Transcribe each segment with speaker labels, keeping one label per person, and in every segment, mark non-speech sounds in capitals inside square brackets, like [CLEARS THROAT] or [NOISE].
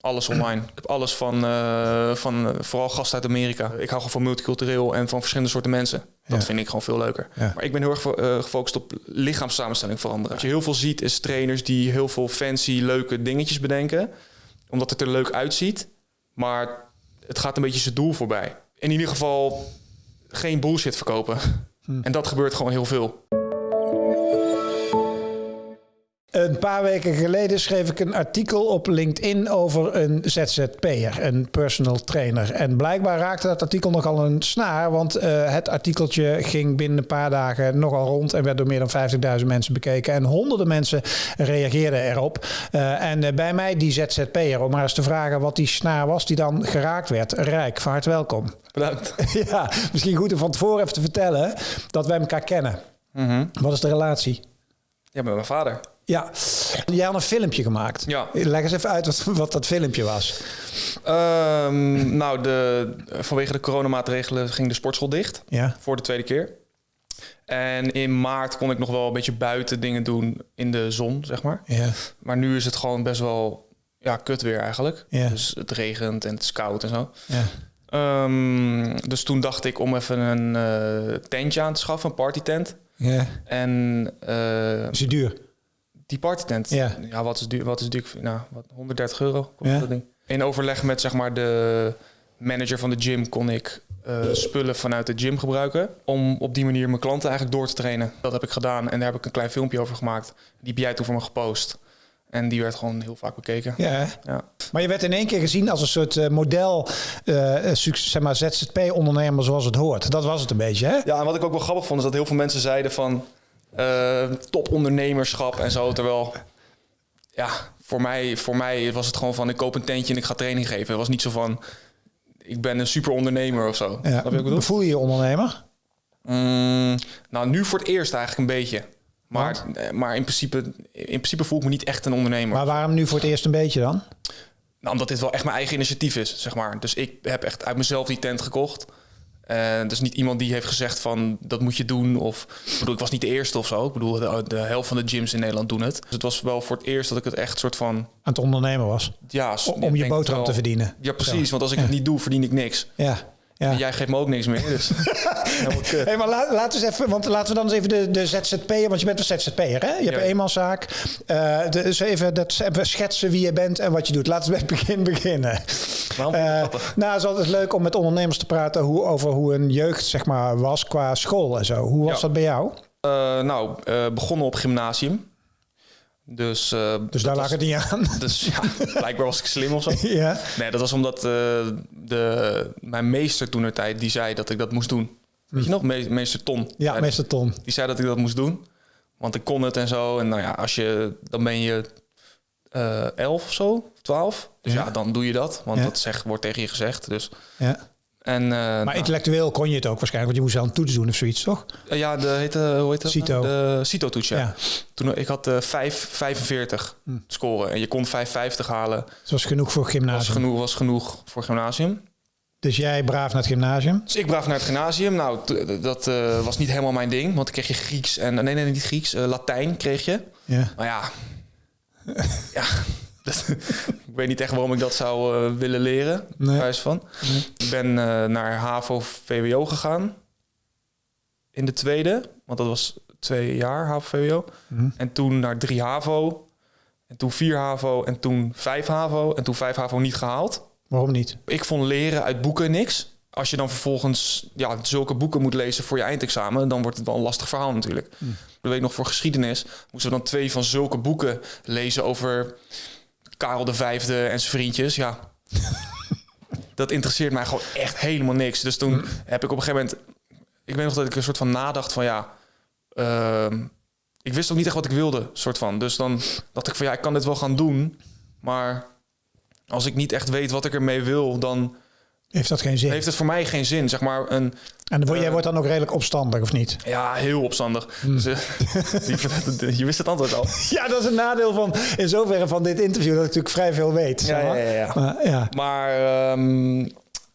Speaker 1: Alles online. Ik heb alles van, eh, van eh, vooral gasten uit Amerika. Ik hou gewoon van multicultureel en van verschillende soorten mensen. Dat
Speaker 2: Ja.
Speaker 1: vind ik gewoon veel leuker.
Speaker 2: Ja.
Speaker 1: Maar ik ben heel erg eh, gefocust op lichaamssamenstelling veranderen. Wat je heel veel ziet is trainers die heel veel fancy, leuke dingetjes bedenken. Omdat het er leuk uitziet. Maar het gaat een beetje zijn doel voorbij. In ieder geval geen bullshit verkopen. En dat gebeurt gewoon heel veel.
Speaker 2: Een paar weken geleden schreef ik een artikel op LinkedIn over een ZZP'er, een personal trainer. En blijkbaar raakte dat artikel nogal een snaar, want eh, het artikeltje ging binnen een paar dagen nogal rond en werd door meer dan 50.000 mensen bekeken. En honderden mensen reageerden erop. Eh, en eh, bij mij die ZZP'er, om maar eens te vragen wat die snaar was die dan geraakt werd. Rijk, van harte welkom.
Speaker 1: Bedankt. [LAUGHS]
Speaker 2: ja, misschien goed om van tevoren even te vertellen dat wij elkaar kennen. Wat is de relatie?
Speaker 1: Ja, met mijn vader.
Speaker 2: Ja, jij had een filmpje gemaakt.
Speaker 1: Ja.
Speaker 2: Leg eens even uit wat, wat dat filmpje was.
Speaker 1: Ehm, nou, de, vanwege de coronamaatregelen ging de sportschool dicht.
Speaker 2: Ja.
Speaker 1: Voor de tweede keer. En in maart kon ik nog wel een beetje buiten dingen doen in de zon, zeg maar.
Speaker 2: Ja.
Speaker 1: Maar nu is het gewoon best wel ja, kut weer eigenlijk.
Speaker 2: Ja.
Speaker 1: Dus het regent en het is koud en zo.
Speaker 2: ja.
Speaker 1: Ehm, dus toen dacht ik om even een eh, tentje aan te schaffen, een partytent.
Speaker 2: ja.
Speaker 1: En eh,
Speaker 2: Is het duur?
Speaker 1: Die partytent,
Speaker 2: Ja.
Speaker 1: ja. wat is duur? Wat is duur? Nou, wat, 130 euro kost
Speaker 2: Ja.
Speaker 1: dat ding. In overleg met zeg maar de manager van de gym kon ik eh, spullen vanuit de gym gebruiken om op die manier mijn klanten eigenlijk door te trainen. Dat heb ik gedaan en daar heb ik een klein filmpje over gemaakt. Die heb jij toen voor me gepost. En die werd gewoon heel vaak bekeken.
Speaker 2: Ja.
Speaker 1: Ja.
Speaker 2: Maar je werd in één keer gezien als een soort eh, model, eh, succes, zeg maar ZZP-ondernemer zoals het hoort. Dat was het een beetje, hè?
Speaker 1: Ja, en wat ik ook wel grappig vond, is dat heel veel mensen zeiden van eh topondernemerschap en zo. Terwijl, ja, voor mij, voor mij was het gewoon van ik koop een tentje en ik ga training geven. Het was niet zo van ik ben een super ondernemer of zo.
Speaker 2: Ja.
Speaker 1: Ik?
Speaker 2: Voel je je ondernemer?
Speaker 1: Mm, nou, nu voor het eerst eigenlijk een beetje. Maar, eh, maar in, principe, in principe voel ik me niet echt een ondernemer.
Speaker 2: Maar waarom nu voor het eerst een beetje dan?
Speaker 1: Nou, omdat dit wel echt mijn eigen initiatief is, zeg maar. Dus ik heb echt uit mezelf die tent gekocht. En dus niet iemand die heeft gezegd van dat moet je doen. Of ik bedoel, ik was niet de eerste of zo. Ik bedoel, de, de helft van de gyms in Nederland doen het. Dus het was wel voor het eerst dat ik het echt soort van.
Speaker 2: Aan het ondernemen was?
Speaker 1: Ja,
Speaker 2: om je boterham
Speaker 1: wel-
Speaker 2: te verdienen.
Speaker 1: Ja, precies. Want als ik het niet doe, verdien ik niks.
Speaker 2: Ja. Ja.
Speaker 1: En jij geeft me ook niks meer. Dus. [LAUGHS]
Speaker 2: Hey, maar laat, laten we eens even, want laten we dan eens even de, de ZZP'er, want je bent een ZZP'er, hè? Je hebt
Speaker 1: Ja.
Speaker 2: een eenmanszaak. Dus even, dat, even schetsen wie je bent en wat je doet. Laten we bij het begin beginnen.
Speaker 1: Grappig?
Speaker 2: nou, het is altijd leuk om met ondernemers te praten hoe, over hoe een jeugd zeg maar, was qua school en zo. Hoe was
Speaker 1: Ja.
Speaker 2: dat bij jou?
Speaker 1: Eh, nou, begonnen op gymnasium. Dus, eh,
Speaker 2: Dus daar lag het niet aan. [LAUGHS]
Speaker 1: Dus ja, blijkbaar was ik slim of zo. [LAUGHS]
Speaker 2: ja.
Speaker 1: Nee, dat was omdat eh, de, mijn meester toen tijd die zei dat ik dat moest doen. Weet je nog? Me- meester Ton.
Speaker 2: Hm. ja,
Speaker 1: Zei-
Speaker 2: meester Ton.
Speaker 1: Die zei dat ik dat moest doen. Want ik kon het en zo. En nou ja, als je, dan ben je eh elf of zo, twaalf. Dus ja.
Speaker 2: Ja.
Speaker 1: dan doe je dat. Want
Speaker 2: Ja.
Speaker 1: dat zeg, wordt tegen je gezegd. Dus,
Speaker 2: Ja.
Speaker 1: En, eh,
Speaker 2: Maar
Speaker 1: nou,
Speaker 2: intellectueel kon je het ook waarschijnlijk, want je moest wel een toets doen of zoiets, toch?
Speaker 1: ja, de heette, hoe heet dat?
Speaker 2: CITO.
Speaker 1: De CITO-toets, ja.
Speaker 2: Ja.
Speaker 1: Toen, ik had eh 5, 45
Speaker 2: Hm.
Speaker 1: scoren. En je kon 550 halen.
Speaker 2: Dat was genoeg voor
Speaker 1: Was
Speaker 2: gymnasium.
Speaker 1: genoeg, was genoeg voor gymnasium.
Speaker 2: Dus jij braaf naar het gymnasium.
Speaker 1: Dus ik braaf naar het gymnasium. Nou, dat eh, was niet helemaal mijn ding. Want dan kreeg je Grieks en... Nee, nee, niet Grieks. eh, Latijn kreeg je.
Speaker 2: Ja.
Speaker 1: Maar ja... [LAUGHS] ja. Dat- [LAUGHS] ik weet niet echt waarom ik dat zou eh, willen leren.
Speaker 2: Nee.
Speaker 1: Van. Ik ben eh, naar HAVO-VWO gegaan. In de tweede. Want dat was twee jaar HAVO-VWO.
Speaker 2: Mhm.
Speaker 1: En toen naar drie HAVO. En toen vier HAVO. En toen vijf HAVO. En toen vijf HAVO niet gehaald.
Speaker 2: Waarom niet?
Speaker 1: Ik vond leren uit boeken niks. Als je dan vervolgens ja, zulke boeken moet lezen voor je eindexamen, dan wordt het wel een lastig verhaal natuurlijk.
Speaker 2: Hmm.
Speaker 1: De week nog voor geschiedenis moesten we dan twee van zulke boeken lezen over Karel de Vijfde en zijn vriendjes. Ja, [LAUGHS] dat interesseert mij gewoon echt helemaal niks. Dus toen heb ik op een gegeven moment, ik weet nog dat ik een soort van nadacht van ja, ehm, ik wist ook niet echt wat ik wilde, soort van. Dus dan dacht ik van ja, ik kan dit wel gaan doen, maar als ik niet echt weet wat ik ermee wil, dan
Speaker 2: Heeft dat geen zin?
Speaker 1: heeft het voor mij geen zin. Zeg maar een,
Speaker 2: En jij
Speaker 1: eh,
Speaker 2: wordt dan ook redelijk opstandig, of niet?
Speaker 1: ja, heel opstandig. Dus, eh, [LAUGHS] je, wist het antwoord al. [LAUGHS]
Speaker 2: Ja, dat is een nadeel van in zoverre van dit interview dat ik natuurlijk vrij veel weet. zeg maar.
Speaker 1: ja.
Speaker 2: Maar, ja.
Speaker 1: Maar ehm,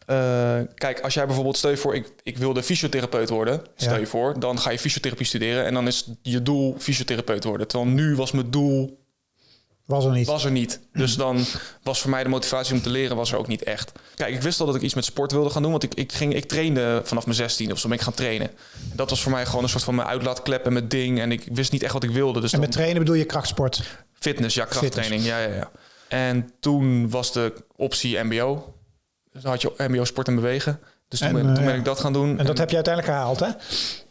Speaker 1: eh, kijk, als jij bijvoorbeeld, stel je voor, ik, ik wilde fysiotherapeut worden. Stel
Speaker 2: Ja.
Speaker 1: je voor, dan ga je fysiotherapie studeren en dan is je doel fysiotherapeut worden. Terwijl nu was mijn doel
Speaker 2: Was er niet.
Speaker 1: was er niet. Dus dan was voor mij de motivatie om te leren was er ook niet echt. Kijk, ik wist al dat ik iets met sport wilde gaan doen, want ik, ik, ging, ik trainde vanaf mijn 16 of zo ben ik gaan trainen. Dat was voor mij gewoon een soort van mijn uitlaatklep en mijn ding. En ik wist niet echt wat ik wilde. Dus
Speaker 2: en met
Speaker 1: dan-
Speaker 2: trainen bedoel je krachtsport?
Speaker 1: fitness, ja, krachttraining. Ja, ja, ja. En toen was de optie MBO. Dus dan had je MBO sport en bewegen. Dus toen,
Speaker 2: En,
Speaker 1: ben,
Speaker 2: eh,
Speaker 1: toen ben
Speaker 2: ja.
Speaker 1: ik dat gaan doen.
Speaker 2: En dat heb je uiteindelijk gehaald, hè?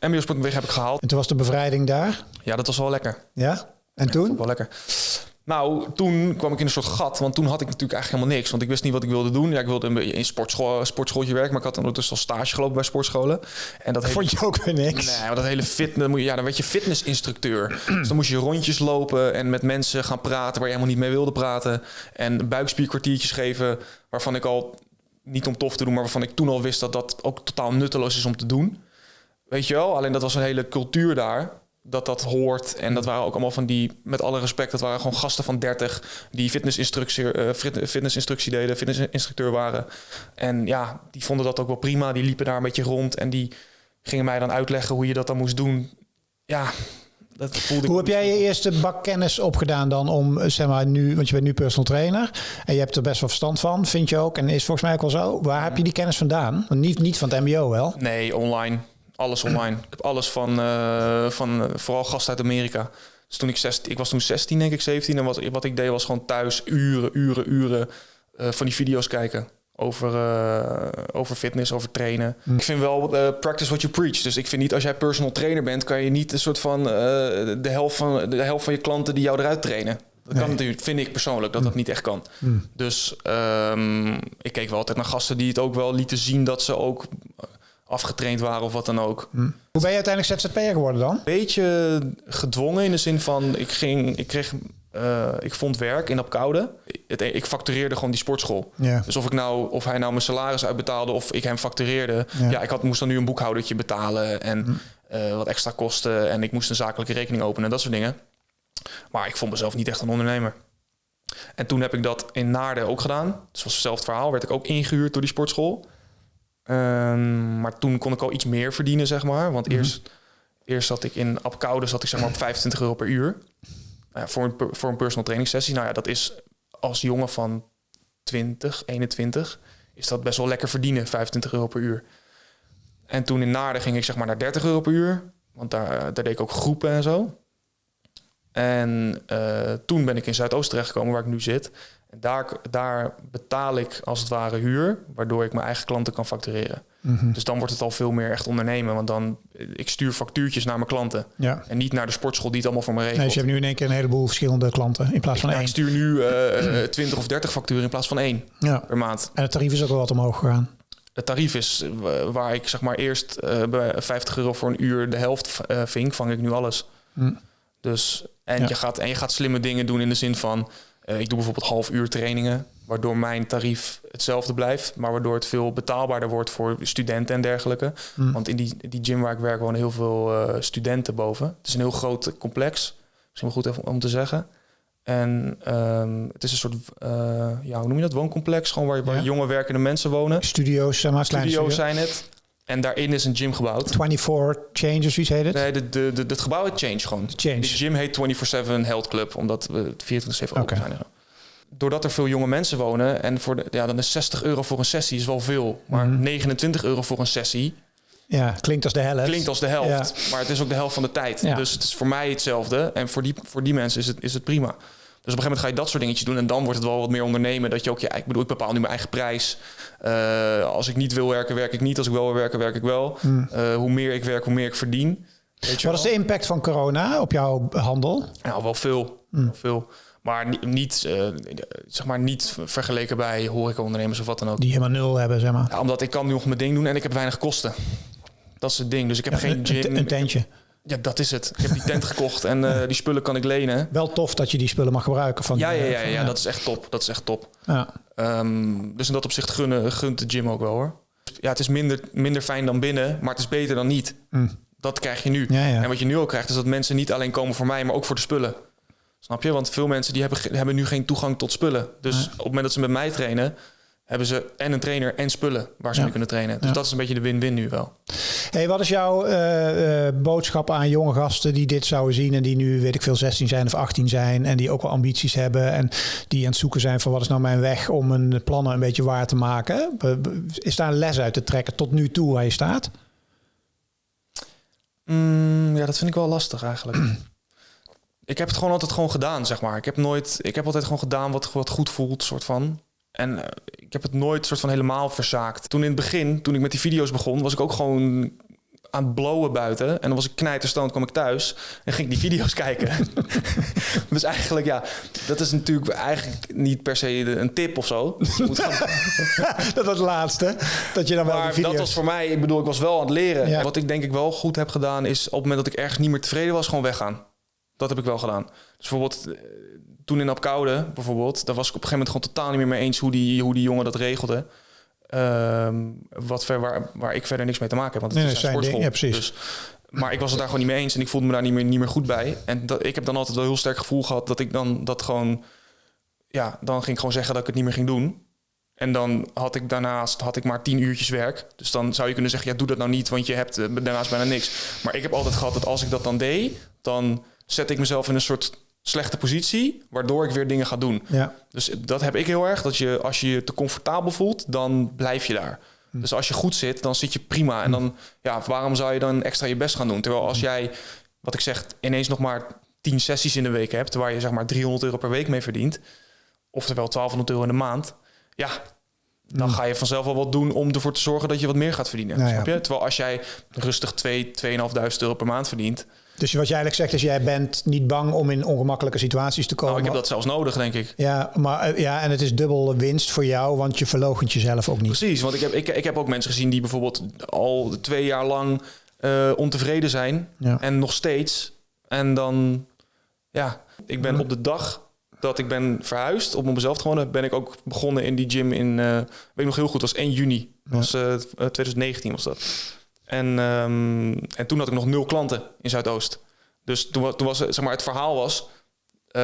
Speaker 1: MBO sport en bewegen heb ik gehaald.
Speaker 2: En toen was de bevrijding daar.
Speaker 1: Ja, dat was wel lekker.
Speaker 2: Ja? En toen?
Speaker 1: wel lekker. Nou, toen kwam ik in een soort gat. Want toen had ik natuurlijk eigenlijk helemaal niks. Want ik wist niet wat ik wilde doen. Ja, ik wilde in in sportschool, sportschooltje werken. Maar ik had ondertussen al stage gelopen bij sportscholen. En dat
Speaker 2: Vond je ook weer niks?
Speaker 1: Nee, maar dat hele fitness... dan moet je- Ja, dan werd je fitnessinstructeur. dus dan moest je rondjes lopen en met mensen gaan praten... waar je helemaal niet mee wilde praten. En buikspierkwartiertjes geven... waarvan ik al, niet om tof te doen... maar waarvan ik toen al wist dat dat ook totaal nutteloos is om te doen. Weet je wel? Alleen dat was een hele cultuur daar... dat dat hoort. En dat waren ook allemaal van die... met alle respect, dat waren gewoon gasten van 30... die fitnessinstructie, fit- fitnessinstructie deden... fitnessinstructeur waren. En ja, die vonden dat ook wel prima. Die liepen daar een beetje rond... en die gingen mij dan uitleggen hoe je dat dan moest doen. Ja, dat voelde ik...
Speaker 2: Hoe heb jij je eerste bak kennis opgedaan dan om, zeg maar, nu, want je bent nu personal trainer en je hebt er best wel verstand van, vind je ook, en is volgens mij ook wel zo. Waar heb je die kennis vandaan? Want niet, niet van het MBO wel.
Speaker 1: Nee, online. Alles online. Ik heb alles van, eh, van eh, vooral gasten uit Amerika. Dus toen ik 16, ik was toen 16, denk ik, 17. En wat, wat ik deed was gewoon thuis uren, uren, uren eh, van die video's kijken. Over, over fitness, over trainen. Ik vind wel practice what you preach. Dus ik vind niet als jij personal trainer bent, kan je niet een soort van de, helft van de helft van je klanten die jou eruit trainen. Dat kan natuurlijk, vind ik persoonlijk, dat dat niet echt kan. Dus ehm, ik keek wel altijd naar gasten die het ook wel lieten zien dat ze ook afgetraind waren of wat dan ook.
Speaker 2: Hoe ben je uiteindelijk ZZP'er geworden dan?
Speaker 1: Beetje gedwongen in de zin van ik ging, ik kreeg, eh, ik vond werk in Apkoude. Het, ik factureerde gewoon die sportschool.
Speaker 2: Ja.
Speaker 1: Dus of ik nou, of hij nou mijn salaris uitbetaalde of ik hem factureerde,
Speaker 2: Ja.
Speaker 1: ja, ik had, moest dan nu een boekhoudertje betalen en eh, wat extra kosten en ik moest een zakelijke rekening openen en dat soort dingen. Maar ik vond mezelf niet echt een ondernemer. En toen heb ik dat in Naarden ook gedaan. Dus was hetzelfde verhaal. Werd ik ook ingehuurd door die sportschool. Ehm, maar toen kon ik al iets meer verdienen, zeg maar. Want eerst, eerst zat ik in Apkoude zat ik zeg maar op 25 euro per uur. Nou voor, een, voor een personal training sessie. Nou ja, dat is als jongen van 20, 21... is dat best wel lekker verdienen, 25 euro per uur. En toen in Naarden ging ik zeg maar naar 30 euro per uur. Want daar, daar deed ik ook groepen en zo. En eh, toen ben ik in Zuidoost terechtgekomen, waar ik nu zit. En daar, daar betaal ik als het ware huur, waardoor ik mijn eigen klanten kan factureren. Dus dan wordt het al veel meer echt ondernemen. Want dan, ik stuur factuurtjes naar mijn klanten.
Speaker 2: Ja.
Speaker 1: En niet naar de sportschool die het allemaal voor me regelt.
Speaker 2: Nee, dus je hebt nu in één keer een heleboel verschillende klanten in plaats van
Speaker 1: Ja, ik
Speaker 2: één.
Speaker 1: stuur nu eh, 20 of 30 facturen in plaats van één
Speaker 2: Ja.
Speaker 1: per maand.
Speaker 2: En het tarief is ook wel wat omhoog gegaan.
Speaker 1: Het tarief is eh, waar ik zeg maar eerst eh, bij 50 euro voor een uur de helft eh, ving, vang ik nu alles.
Speaker 2: Hm.
Speaker 1: Dus en,
Speaker 2: Ja.
Speaker 1: je gaat, en je gaat slimme dingen doen in de zin van, eh, ik doe bijvoorbeeld half uur trainingen, waardoor mijn tarief hetzelfde blijft, maar waardoor het veel betaalbaarder wordt voor studenten en dergelijke.
Speaker 2: Hm.
Speaker 1: Want in die, die gym waar ik werk wonen heel veel eh, studenten boven. Het is een heel groot complex, misschien wel goed even om te zeggen. En ehm, het is een soort, eh, ja, hoe noem je dat, wooncomplex, gewoon waar, waar
Speaker 2: Ja.
Speaker 1: jonge werkende mensen wonen.
Speaker 2: Studio's, zeg maar,
Speaker 1: Studio's
Speaker 2: studio.
Speaker 1: zijn het. En daarin is een gym gebouwd.
Speaker 2: 24 Changes, wie heet het?
Speaker 1: Nee, de, de, de, het gebouw heet Change gewoon.
Speaker 2: Change.
Speaker 1: De gym heet 24-7 Health Club, omdat we 24-7 open
Speaker 2: Oké.
Speaker 1: zijn. Doordat er veel jonge mensen wonen en voor de, ja, dan is 60 euro voor een sessie is wel veel. Maar
Speaker 2: Mhm.
Speaker 1: 29 euro voor een sessie
Speaker 2: Ja, klinkt als de helft.
Speaker 1: klinkt als de helft. Maar het is ook de helft van de tijd.
Speaker 2: Ja.
Speaker 1: Dus het is voor mij hetzelfde. En voor die, voor die mensen is het, is het prima. Dus op een gegeven moment ga je dat soort dingetjes doen. En dan wordt het wel wat meer ondernemen. Dat je ook, ja, ik bedoel, ik bepaal nu mijn eigen prijs. Eh, als ik niet wil werken, werk ik niet. Als ik wel wil werken, werk ik wel. Eh, hoe meer ik werk, hoe meer ik verdien. Weet je
Speaker 2: Wat is de impact van corona op jouw handel?
Speaker 1: Nou, wel veel.
Speaker 2: Hmm.
Speaker 1: Wel veel. Maar ni- niet, eh, zeg maar niet vergeleken bij horecaondernemers of wat dan ook.
Speaker 2: Die helemaal nul hebben, zeg maar.
Speaker 1: Ja, omdat ik kan nu nog mijn ding doen en ik heb weinig kosten. Dat is het ding. Dus ik heb geen
Speaker 2: een,
Speaker 1: gym.
Speaker 2: een, een tentje.
Speaker 1: Ja, dat is het. Ik heb die tent gekocht en eh, die spullen kan ik lenen.
Speaker 2: Wel tof dat je die spullen mag gebruiken. Van,
Speaker 1: Ja, ja, ja, ja, dat is echt top. Dat is echt top.
Speaker 2: ja.
Speaker 1: Ehm, dus in dat opzicht gunnen, gunt de gym ook wel hoor. Ja, het is minder, minder fijn dan binnen, maar het is beter dan niet.
Speaker 2: Mm.
Speaker 1: Dat krijg je nu.
Speaker 2: Ja.
Speaker 1: En wat je nu ook krijgt, is dat mensen niet alleen komen voor mij, maar ook voor de spullen. Snap je? Want veel mensen die hebben, hebben nu geen toegang tot spullen. Dus op het moment dat ze met mij trainen, hebben ze en een trainer en spullen waar ze
Speaker 2: Ja.
Speaker 1: mee kunnen trainen. Dus
Speaker 2: Ja.
Speaker 1: dat is een beetje de win-win nu wel.
Speaker 2: Hey, wat is jouw eh, boodschap aan jonge gasten die dit zouden zien en die nu, weet ik veel, 16 zijn of 18 zijn en die ook wel ambities hebben en die aan het zoeken zijn van wat is nou mijn weg om hun plannen een beetje waar te maken? Is daar een les uit te trekken tot nu toe waar je staat?
Speaker 1: Mm, ja, dat vind ik wel lastig eigenlijk. [CLEARS THROAT] ik heb het gewoon altijd gewoon gedaan, zeg maar. Ik heb nooit, ik heb altijd gewoon gedaan wat, wat goed voelt, soort van. En eh, ik heb het nooit soort van helemaal verzaakt. Toen in het begin, toen ik met die video's begon, was ik ook gewoon aan het blowen buiten. En dan was ik knijterstoond, kwam ik thuis en ging ik die video's [LAUGHS] kijken. [LAUGHS] dus eigenlijk, ja, dat is natuurlijk eigenlijk niet per se een tip of zo. Moet gewoon [LAUGHS]
Speaker 2: dat was het laatste. Dat je dan wel
Speaker 1: maar
Speaker 2: video's...
Speaker 1: dat was voor mij, ik bedoel, ik was wel aan het leren.
Speaker 2: Ja.
Speaker 1: Wat ik denk ik wel goed heb gedaan, is op het moment dat ik ergens niet meer tevreden was, gewoon weggaan. Dat heb ik wel gedaan. Dus bijvoorbeeld, eh, toen in Apkoude, bijvoorbeeld, daar was ik op een gegeven moment gewoon totaal niet meer mee eens hoe die, hoe die jongen dat regelde. Ehm, wat ver, waar, waar ik verder niks mee te maken heb, want het
Speaker 2: Nee,
Speaker 1: is een sportschool.
Speaker 2: ding, ja, precies.
Speaker 1: Dus, maar ik was het daar gewoon niet mee eens en ik voelde me daar niet meer, niet meer goed bij. En dat, ik heb dan altijd wel een heel sterk gevoel gehad dat ik dan dat gewoon... Ja, dan ging ik gewoon zeggen dat ik het niet meer ging doen. En dan had ik daarnaast had ik maar tien uurtjes werk. Dus dan zou je kunnen zeggen, ja, doe dat nou niet, want je hebt eh, daarnaast bijna niks. Maar ik heb altijd gehad dat als ik dat dan deed, dan zet ik mezelf in een soort slechte positie, waardoor ik weer dingen ga doen.
Speaker 2: Ja.
Speaker 1: Dus dat heb ik heel erg, dat je als je je te comfortabel voelt, dan blijf je daar. Dus als je goed zit, dan zit je prima. En dan, ja, waarom zou je dan extra je best gaan doen? Terwijl als jij, wat ik zeg, ineens nog maar 10 sessies in de week hebt, waar je zeg maar 300 euro per week mee verdient, oftewel 1200 euro in de maand, ja, dan ga je vanzelf wel wat doen om ervoor te zorgen dat je wat meer gaat verdienen.
Speaker 2: Nou.
Speaker 1: Snap je? Terwijl als jij rustig 2, 2.500 euro per maand verdient,
Speaker 2: Dus wat je eigenlijk zegt is, jij bent niet bang om in ongemakkelijke situaties te komen.
Speaker 1: nou, ik heb dat zelfs nodig, denk ik.
Speaker 2: Ja, maar eh, ja, en het is dubbel winst voor jou, want je verloochent jezelf ook niet.
Speaker 1: Precies, want ik heb, ik, ik heb ook mensen gezien die bijvoorbeeld al twee jaar lang eh, ontevreden zijn.
Speaker 2: Ja.
Speaker 1: En nog steeds. En dan, ja, ik ben op de dag dat ik ben verhuisd, om op mezelf te wonen, ben ik ook begonnen in die gym in, eh weet ik nog heel goed, was 1 juni. Was eh, 2019 was dat. En, ehm, en toen had ik nog nul klanten in Zuidoost. Dus toen, toen was het, zeg maar, het verhaal was, eh,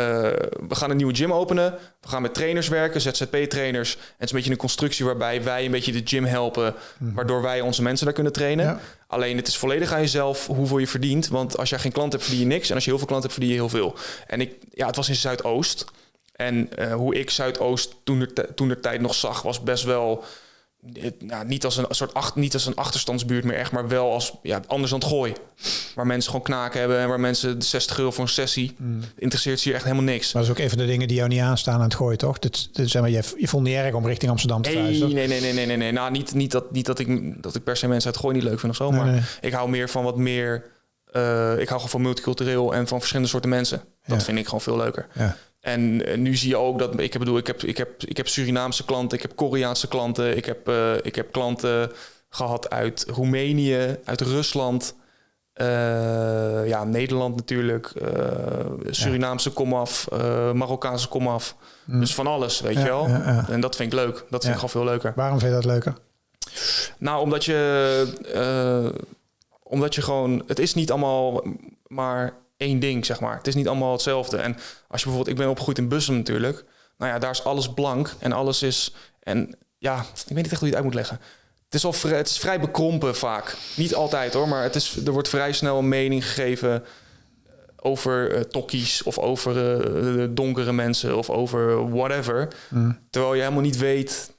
Speaker 1: we gaan een nieuwe gym openen. We gaan met trainers werken, ZZP-trainers. En het is een beetje een constructie waarbij wij een beetje de gym helpen, waardoor wij onze mensen daar kunnen trainen.
Speaker 2: Ja.
Speaker 1: Alleen het is volledig aan jezelf hoeveel je verdient. Want als jij geen klant hebt, verdien je niks. En als je heel veel klanten hebt, verdien je heel veel. En ik, ja, het was in Zuidoost. En eh, hoe ik Zuidoost toen de, toen de tijd nog zag, was best wel. Nou, niet als een soort niet als een achterstandsbuurt meer echt, maar wel als ja, anders dan het gooi. Waar mensen gewoon knaken hebben en waar mensen 60 euro voor een sessie. Interesseert ze hier echt helemaal niks.
Speaker 2: Maar dat is ook een van de dingen die jou niet aanstaan aan het gooien, toch? Dat, dat, zeg maar, je, je vond niet erg om richting Amsterdam te
Speaker 1: Nee, nee, nee, nee, nee, nee, nee. Nou, niet, niet, dat, niet dat, ik, dat ik per se mensen uit gooi niet leuk vind of zo.
Speaker 2: Nee,
Speaker 1: maar
Speaker 2: nee.
Speaker 1: ik hou meer van wat meer. eh, ik hou gewoon van multicultureel en van verschillende soorten mensen. Dat
Speaker 2: Ja.
Speaker 1: vind ik gewoon veel leuker.
Speaker 2: Ja.
Speaker 1: En eh, nu zie je ook dat ik bedoel, ik heb, ik heb, ik heb Surinaamse klanten, ik heb Koreaanse klanten, ik heb, eh, ik heb klanten gehad uit Roemenië, uit Rusland, eh, ja, Nederland natuurlijk, eh, Surinaamse komaf, Marokkaanse komaf. Dus van alles, weet
Speaker 2: Ja,
Speaker 1: je wel.
Speaker 2: ja, ja.
Speaker 1: En dat vind ik leuk. Dat vind ik gewoon veel leuker.
Speaker 2: Waarom vind je dat leuker?
Speaker 1: Nou, omdat je, omdat je gewoon, het is niet allemaal maar één ding, zeg maar. Het is niet allemaal hetzelfde. En als je bijvoorbeeld, ik ben opgegroeid in Bussum natuurlijk. Nou ja, daar is alles blank en alles is, en ja, ik weet niet echt hoe je het uit moet leggen. Het is, al vrij, het is vrij bekrompen vaak. Niet altijd hoor, maar het is, er wordt vrij snel een mening gegeven over eh, tokkies of over eh, donkere mensen of over whatever. Terwijl je helemaal niet weet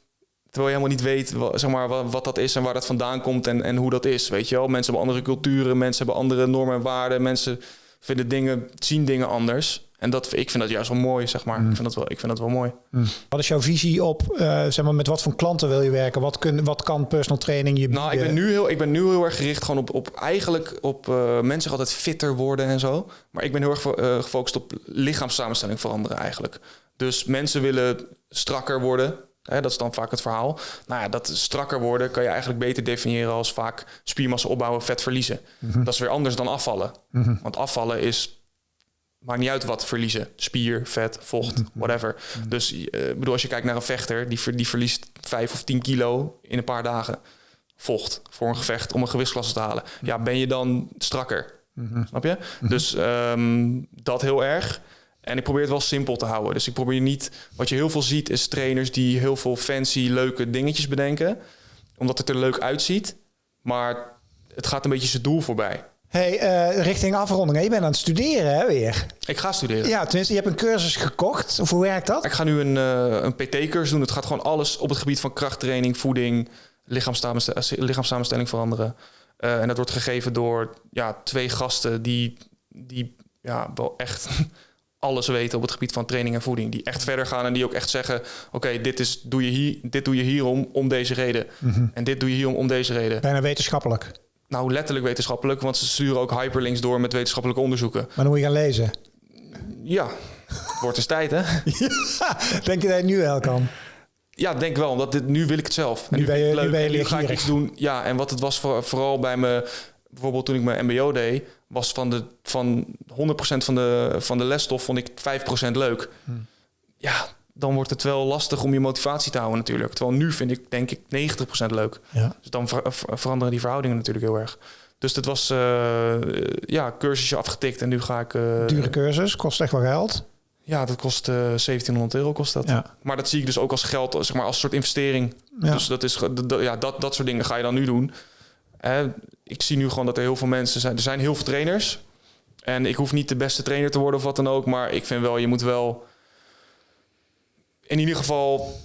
Speaker 1: Terwijl je helemaal niet weet zeg maar, wat, wat dat is en waar dat vandaan komt en, en hoe dat is. Weet je wel? Mensen hebben andere culturen, mensen hebben andere normen en waarden. Mensen vinden dingen, zien dingen anders. En dat, ik vind dat juist wel mooi, zeg maar. Ik, vind dat wel, ik vind dat wel mooi.
Speaker 2: Wat is jouw visie op, eh, zeg maar, met wat voor klanten wil je werken? Wat, kun, wat kan personal training je bieden?
Speaker 1: Nou, ik ben, nu heel, ik ben nu heel erg gericht gewoon op, op eigenlijk op uh, mensen altijd fitter worden en zo. Maar ik ben heel erg uh, gefocust op lichaamssamenstelling veranderen eigenlijk. Dus mensen willen strakker worden. Hè, dat is dan vaak het verhaal. Nou ja, dat strakker worden kan je eigenlijk beter definiëren als vaak spiermassa opbouwen, vet verliezen. Mm -hmm. Dat is weer anders dan afvallen. Mm -hmm. Want afvallen is maakt niet uit wat verliezen. Spier, vet, vocht, whatever. Mm -hmm. Dus uh, bedoel, als je kijkt naar een vechter, die, ver, die verliest 5 of 10 kilo in een paar dagen. Vocht voor een gevecht om een gewichtsklasse te halen. Ja, ben je dan strakker? Snap je? Dus um, dat heel erg. En ik probeer het wel simpel te houden. Dus ik probeer niet... Wat je heel veel ziet is trainers die heel veel fancy, leuke dingetjes bedenken. Omdat het er leuk uitziet. Maar het gaat een beetje zijn doel voorbij.
Speaker 2: Hey, eh, richting afronding. Je bent aan het studeren hè, weer.
Speaker 1: Ik ga studeren.
Speaker 2: Ja, tenminste, je hebt een cursus gekocht. Of hoe werkt dat?
Speaker 1: Ik ga nu een, eh, een PT-cursus doen. Het gaat gewoon alles op het gebied van krachttraining, voeding, lichaamssamenstelling, lichaamssamenstelling veranderen. Eh, en dat wordt gegeven door ja, twee gasten die, die ja, wel echt alles weten op het gebied van training en voeding. Die echt verder gaan en die ook echt zeggen: Oké, dit dit, doe je hier, dit doe je hierom om deze reden. En dit doe je hierom om deze reden.
Speaker 2: Bijna wetenschappelijk.
Speaker 1: Nou, letterlijk wetenschappelijk, want ze sturen ook hyperlinks door met wetenschappelijke onderzoeken.
Speaker 2: Maar dan moet je gaan lezen.
Speaker 1: Ja, wordt eens tijd, hè? [LAUGHS]
Speaker 2: Denk je dat je nu wel kan?
Speaker 1: Ja, denk wel. Omdat dit, nu wil ik het zelf. En
Speaker 2: Nu ben je- nu ben je
Speaker 1: en nu ga ik iets doen. Ja, en wat het was voor, vooral bij me, bijvoorbeeld toen ik mijn MBO deed, was van de van 100% van de, van de lesstof vond ik 5% leuk.
Speaker 2: Hm.
Speaker 1: Ja, dan wordt het wel lastig om je motivatie te houden natuurlijk. Terwijl nu vind ik denk ik 90% leuk.
Speaker 2: Ja.
Speaker 1: Dus dan ver- ver- veranderen die verhoudingen natuurlijk heel erg. Dus dat was eh, ja, cursusje afgetikt en nu ga ik. eh,
Speaker 2: Dure cursus, kost echt wel geld.
Speaker 1: Ja, dat kost eh 1700 euro kost dat.
Speaker 2: Ja.
Speaker 1: Maar dat zie ik dus ook als geld, zeg maar als soort investering.
Speaker 2: Ja.
Speaker 1: Dus dat is ja, dat, dat soort dingen ga je dan nu doen. Ik zie nu gewoon dat er heel veel mensen zijn. Er zijn heel veel trainers. En ik hoef niet de beste trainer te worden of wat dan ook. Maar ik vind wel, je moet wel in ieder geval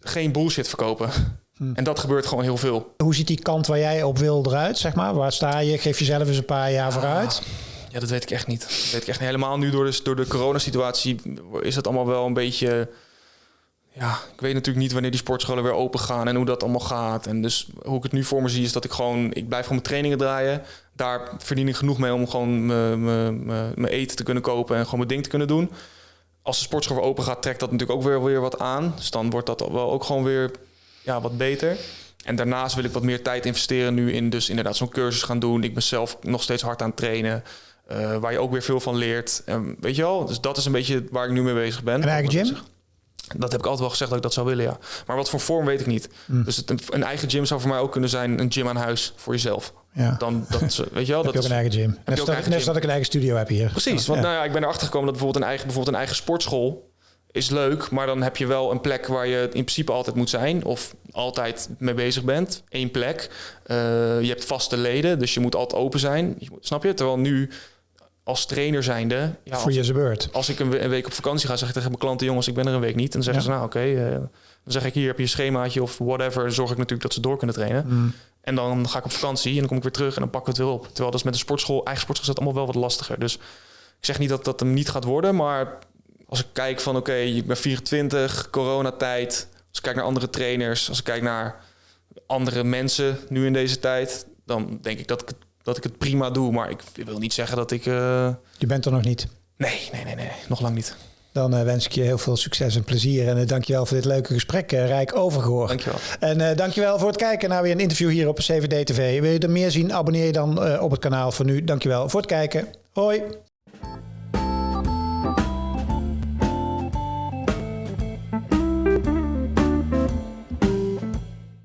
Speaker 1: geen bullshit verkopen.
Speaker 2: Hm.
Speaker 1: En dat gebeurt gewoon heel veel.
Speaker 2: Hoe ziet die kant waar jij op wil eruit, zeg maar? Waar sta je? Geef jezelf eens een paar jaar vooruit.
Speaker 1: Ja, dat weet ik echt niet. Dat weet ik echt niet. Helemaal nu door de, door de coronasituatie is het allemaal wel een beetje... Ja, ik weet natuurlijk niet wanneer die sportscholen weer open gaan en hoe dat allemaal gaat. En dus hoe ik het nu voor me zie is dat ik gewoon... Ik blijf gewoon mijn trainingen draaien. Daar verdien ik genoeg mee om gewoon mijn- mijn mijn- mijn eten te kunnen kopen en gewoon mijn ding te kunnen doen. Als de sportschool weer open gaat, trekt dat natuurlijk ook weer, weer wat aan. Dus dan wordt dat wel ook gewoon weer ja, wat beter. En daarnaast wil ik wat meer tijd investeren nu in dus inderdaad zo'n cursus gaan doen. Ik ben zelf nog steeds hard aan het trainen. eh, waar je ook weer veel van leert. En weet je wel, dus dat is een beetje waar ik nu mee bezig ben.
Speaker 2: Een eigen gym?
Speaker 1: Dat heb ik altijd wel gezegd dat ik dat zou willen, ja. Maar wat voor vorm weet ik niet.
Speaker 2: Hm.
Speaker 1: Dus het, een, eigen gym zou voor mij ook kunnen zijn een gym aan huis voor jezelf.
Speaker 2: Ja.
Speaker 1: Dan, dat, weet je wel, [LAUGHS]
Speaker 2: heb
Speaker 1: dat
Speaker 2: je ook een eigen gym. Net
Speaker 1: ook eigen
Speaker 2: net
Speaker 1: gym.
Speaker 2: dat ik een eigen studio heb hier.
Speaker 1: Precies, want
Speaker 2: Ja.
Speaker 1: nou ja, ik ben erachter gekomen dat bijvoorbeeld een eigen, bijvoorbeeld een eigen sportschool is leuk, maar dan heb je wel een plek waar je in principe altijd moet zijn of altijd mee bezig bent. Eén plek. Eh, je hebt vaste leden, dus je moet altijd open zijn. Je moet- snap je? Terwijl nu als trainer zijnde, ja,
Speaker 2: Voor je beurt.
Speaker 1: als ik een, we- een week op vakantie ga, zeg ik tegen mijn klanten, jongens, ik ben er een week niet. En dan zeggen
Speaker 2: Ja.
Speaker 1: ze, nou oké, eh, dan zeg ik hier heb je een schemaatje of whatever. Dan zorg ik natuurlijk dat ze door kunnen trainen.
Speaker 2: Mm.
Speaker 1: En dan ga ik op vakantie en dan kom ik weer terug en dan pakken we het weer op. Terwijl dat is met een sportschool, eigen sportschool is dat allemaal wel wat lastiger. Dus ik zeg niet dat dat hem niet gaat worden, maar als ik kijk van oké, ik ben 24, coronatijd. Als ik kijk naar andere trainers, als ik kijk naar andere mensen nu in deze tijd, dan denk ik dat ik, het- dat ik het prima doe. Maar ik wil niet zeggen dat ik... eh,
Speaker 2: Je bent er nog niet.
Speaker 1: Nee, nee, nee, nee, nog lang niet.
Speaker 2: Dan eh, wens ik je heel veel succes en plezier. En uh, dankjewel voor dit leuke gesprek, uh, Rijk Overgoor.
Speaker 1: Dankjewel.
Speaker 2: En dankjewel voor het kijken naar weer een interview hier op CVD TV. Wil je er meer zien, abonneer je dan op het kanaal. Voor nu, dankjewel voor het kijken. Hoi!